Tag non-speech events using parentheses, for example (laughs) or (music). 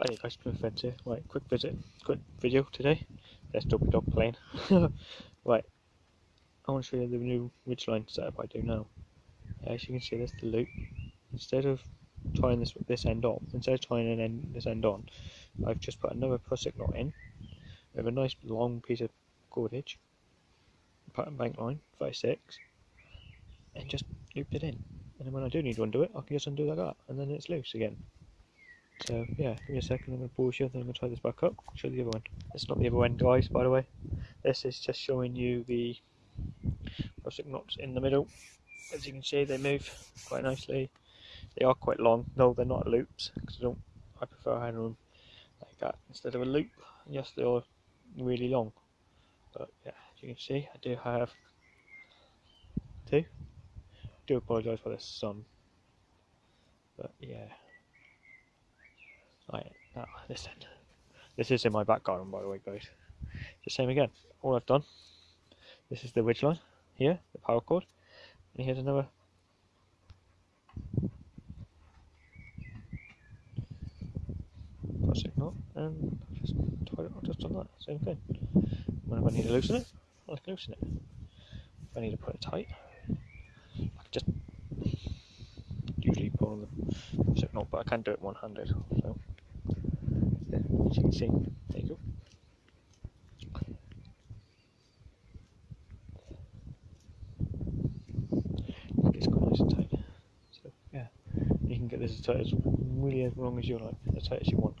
Hey guys, Plymouth Fence here. Right, quick visit, quick video today. There's Dopey Dog playing. (laughs) right, I want to show you the new ridgeline setup I do now. As you can see, there's the loop. Instead of tying this this end on, instead of tying an end, this end on, I've just put another prusik knot in with a nice long piece of cordage, pattern bank line, 36, and just looped it in. And then when I do need to undo it, I can just undo that, and then it's loose again. So yeah, give me a second, I'm going to pause you, then I'm going to tie this back up, show the other one. It's not the other end guys, by the way. This is just showing you the prusik knots in the middle. As you can see, they move quite nicely. They are quite long, though they're not loops, because I don't, I prefer having them like that instead of a loop. Yes, they are really long. But yeah, as you can see, I do have two. do apologise for the sun. But yeah. Right, now end. This is in my back garden, by the way, guys. It's the same again. All I've done. This is the ridge line here, the paracord, and here's another. Prusik knot, and I've just it. I've just that. Same thing. When I need to loosen it, I can loosen it. If I need to put it tight, I can just usually pull on the prusik knot, but I can't do it one-handed. So you can see. There you go. It's quite nice and tight. So yeah, you can get this as tight as really as long as you like, as tight as you want.